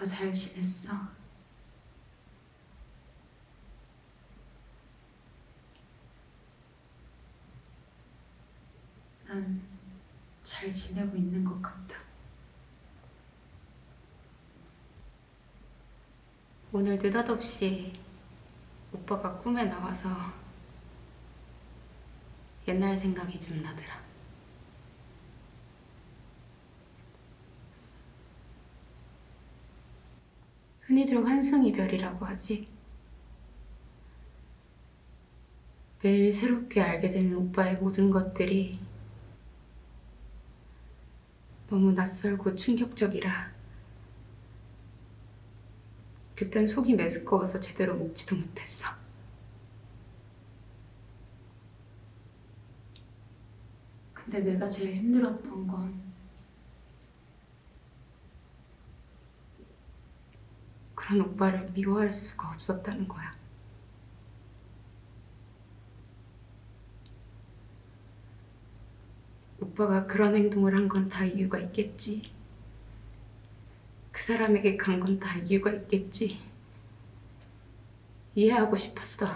오빠 잘 지냈어? 난 잘 지내고 있는 것 같다. 오늘 느닷없이 오빠가 꿈에 나와서 옛날 생각이 좀 나더라. 흔히들 환승이별이라고 하지. 매일 새롭게 알게 되는 오빠의 모든 것들이 너무 낯설고 충격적이라 그땐 속이 메스꺼워서 제대로 먹지도 못했어. 근데 내가 제일 힘들었던 건 그런 오빠를 미워할 수가 없었다는 거야. 오빠가 그런 행동을 한 건 다 이유가 있겠지. 그 사람에게 간 건 다 이유가 있겠지. 이해하고 싶었어.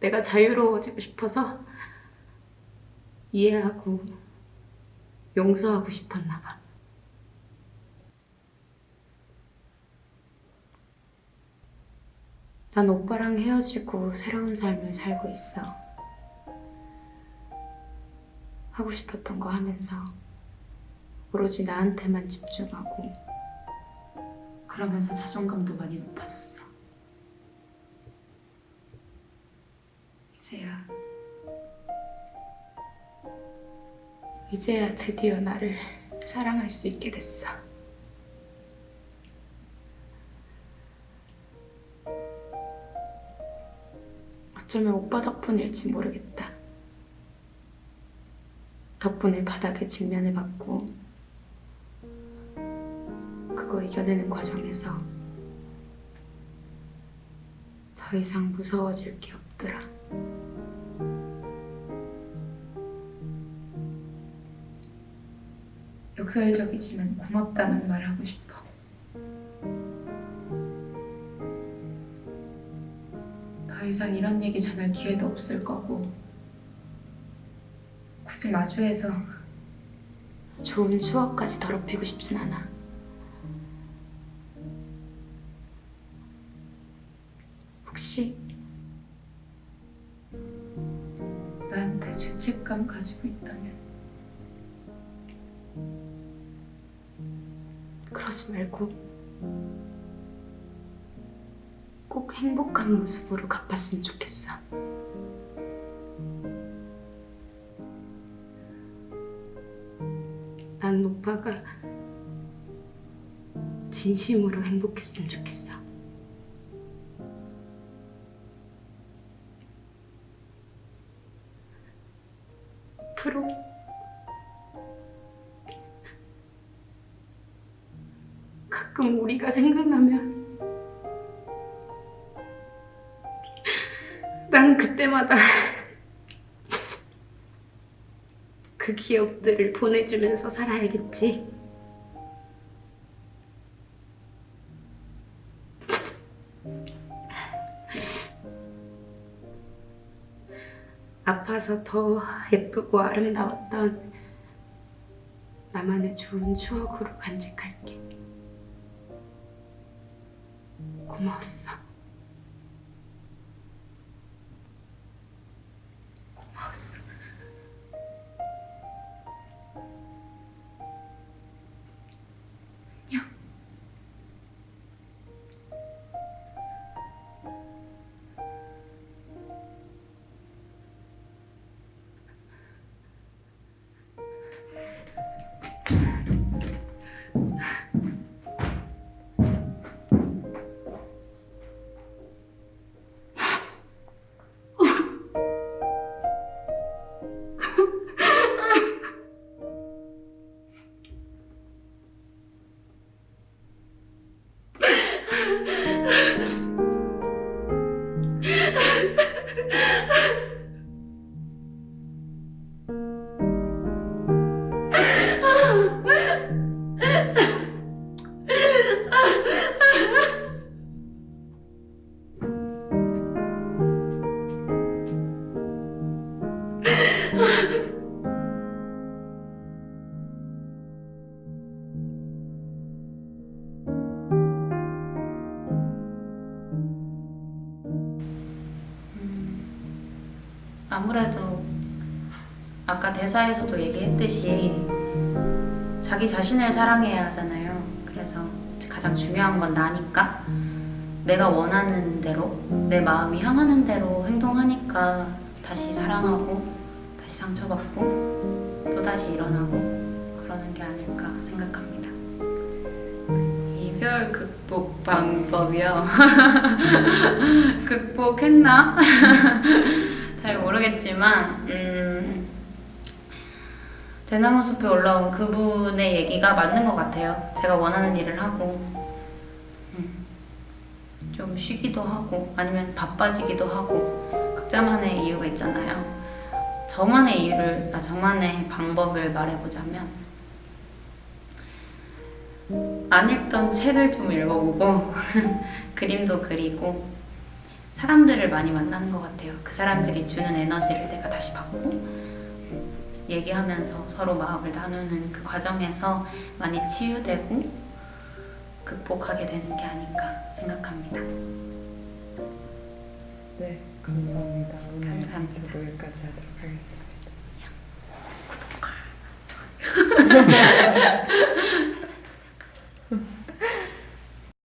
내가 자유로워지고 싶어서 이해하고 용서하고 싶었나 봐. 난 오빠랑 헤어지고 새로운 삶을 살고 있어. 하고 싶었던 거 하면서 오로지 나한테만 집중하고 그러면서 자존감도 많이 높아졌어. 이제야 이제야 드디어 나를 사랑할 수 있게 됐어. 어쩌면 오빠 덕분일지 모르겠다. 덕분에 바닥에 직면을 받고 그거 이겨내는 과정에서 더 이상 무서워질 게 없더라. 역설적이지만 고맙다는 말 하고 싶어. 더 이상 이런 얘기 전할 기회도 없을 거고 굳이 마주해서 좋은 추억까지 더럽히고 싶진 않아. 혹시 나한테 죄책감 가지고 있다면 그러지 말고 꼭 행복한 모습으로 갚았으면 좋겠어. 난 오빠가 진심으로 행복했으면 좋겠어. 앞으로 가끔 우리가 생각나면 난 그때마다 그 기억들을 보내주면서 살아야겠지. 아파서 더 예쁘고 아름다웠던 나만의 좋은 추억으로 간직할게. 고마웠어. 아무래도 아까 대사에서도 얘기했듯이 자기 자신을 사랑해야 하잖아요. 그래서 가장 중요한 건 나니까 내가 원하는 대로 내 마음이 향하는 대로 행동하니까 다시 사랑하고 다시 상처받고 또 다시 일어나고 그러는 게 아닐까 생각합니다. 이별 극복 방법이요. 극복했나? 잘 모르겠지만 음, 대나무 숲에 올라온 그분의 얘기가 맞는 것 같아요. 제가 원하는 일을 하고 음, 좀 쉬기도 하고 아니면 바빠지기도 하고 각자만의 이유가 있잖아요. 저만의 이유를 아 저만의 방법을 말해보자면 안 읽던 책을 좀 읽어보고 그림도 그리고 사람들을 많이 만나는 것 같아요. 그 사람들이 주는 에너지를 내가 다시 받고 얘기하면서 서로 마음을 나누는 그 과정에서 많이 치유되고 극복하게 되는 게 아닌가 생각합니다. 네, 감사합니다. 오늘 감사합니다. 여기까지 하도록 하겠습니다.